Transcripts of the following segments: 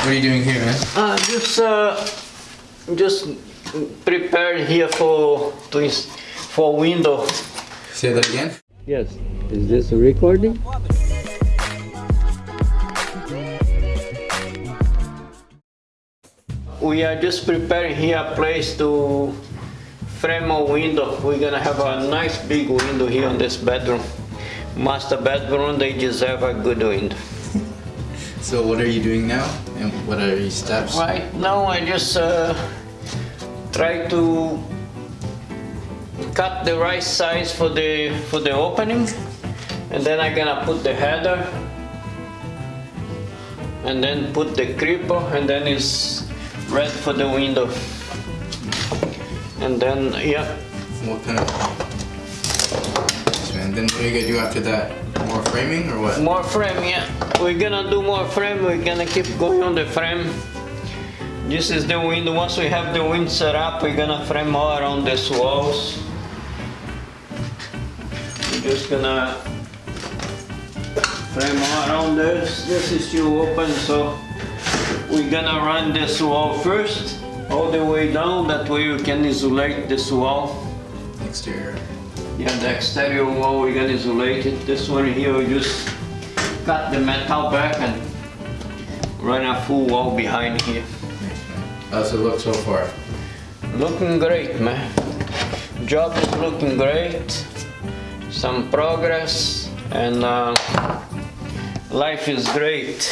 What are you doing here, man? Uh, just uh, just prepare here for to for window. Say that again. Yes. Is this a recording? We are just preparing here a place to frame a window. We're gonna have a nice big window here in this bedroom. Master bedroom, they deserve a good window. So what are you doing now? And what are your steps? Right now I just uh, try to cut the right size for the for the opening and then I'm gonna put the header and then put the cripple and then it's ready for the window and then yeah What kind of... Man. Then what are you gonna do after that? More framing or what? more frame yeah we're gonna do more frame we're gonna keep going on the frame this is the wind. once we have the wind set up we're gonna frame all around these walls we're just gonna frame all around this this is still open so we're gonna run this wall first all the way down that way we can isolate this wall Exterior. Yeah, the exterior wall we're gonna isolate it. This one here we just cut the metal back and run a full wall behind here. How's it look so far? Looking great, man. Job is looking great. Some progress and uh, life is great.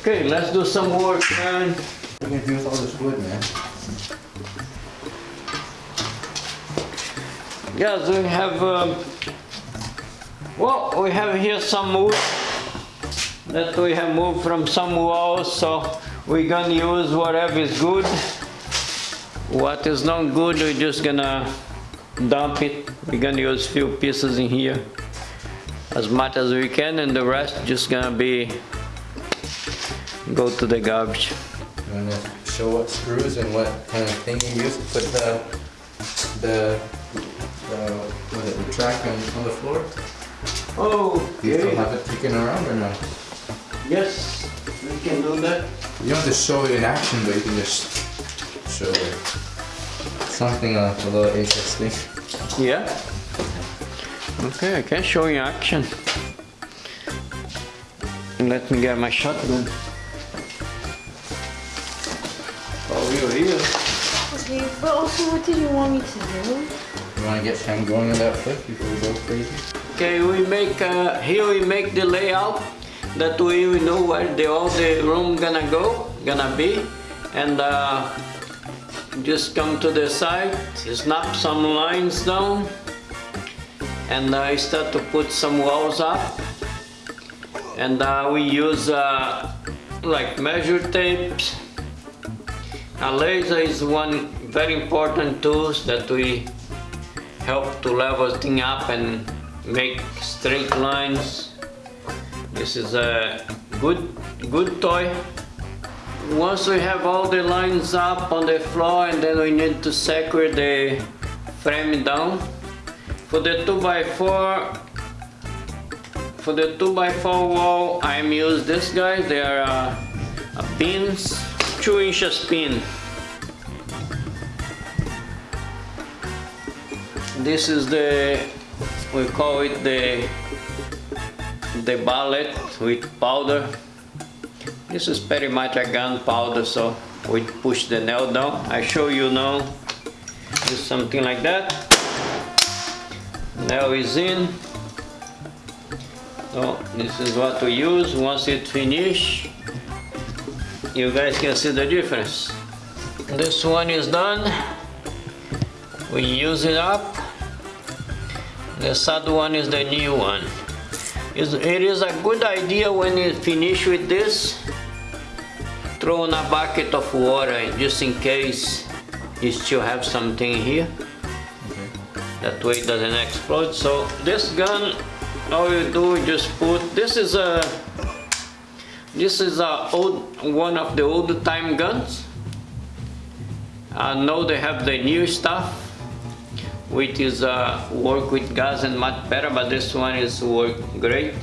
Okay, let's do some work, man. What are you gonna do with all this wood, man? Yes, we have, um, well, we have here some wood that we have moved from some walls, so we're gonna use whatever is good. What is not good, we're just gonna dump it. We're gonna use few pieces in here as much as we can, and the rest just gonna be go to the garbage. You wanna show what screws and what kind of thing you use to put the the the what is it, the track on, on the floor? Oh, Do you still have it kicking around or no? yes, we can do that. You don't have to show it in action, but you can just show it. something uh, a little interesting. Yeah. Okay, I can show you action. Let me get my shotgun. Oh, you're here. Okay, but also what did you want me to do? You wanna get Sam going on that flip before we go crazy? Okay, we make uh, here we make the layout. That way we know where the all the room gonna go, gonna be, and uh, just come to the side, snap some lines down, and uh, start to put some walls up. And uh, we use uh, like measure tapes. A laser is one very important tool that we help to level thing up and make straight lines. This is a good good toy. Once we have all the lines up on the floor and then we need to secure the frame down. For the 2x4 for the 2x4 wall I'm use this guy. They are uh, pins, 2 inches pin. This is the, we call it the, the ballet with powder. This is a gunpowder, so we push the nail down. I show you now, just something like that. Nail is in. So this is what we use. Once it finish, you guys can see the difference. This one is done. We use it up. The third one is the new one. It is a good idea when you finish with this, throw in a bucket of water just in case you still have something here. Mm-hmm. That way it doesn't explode. So this gun, all you do is just put, this is a, this is a old, one of the old time guns. Uh, I know they have the new stuff, which is uh, work with gas and much better, but this one is work great.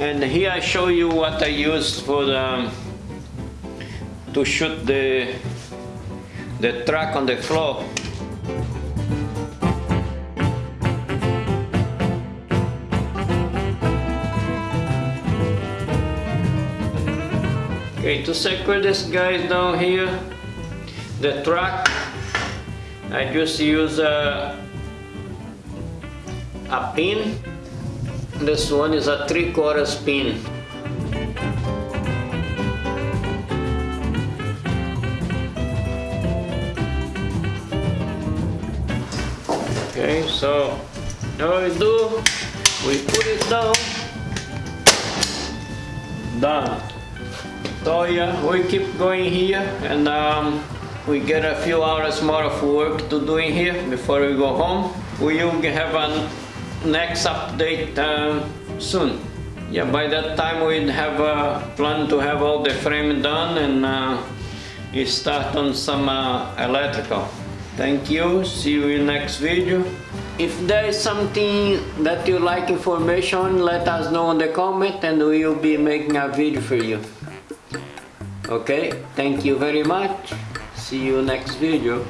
And here I show you what I used for the, to shoot the, the track on the floor. Okay, to secure this guys down here, the track, I just use a, a pin. This one is a three quarters pin. Okay, so now we do, we put it down, done. So yeah, we keep going here and um, we get a few hours more of work to do in here before we go home. We will have a next update um, soon. Yeah, by that time we'd have a plan to have all the frame done and uh, we start on some uh, electrical. Thank you, see you in next video. If there is something that you like information let us know in the comment and we will be making a video for you. Okay, thank you very much. See you next video.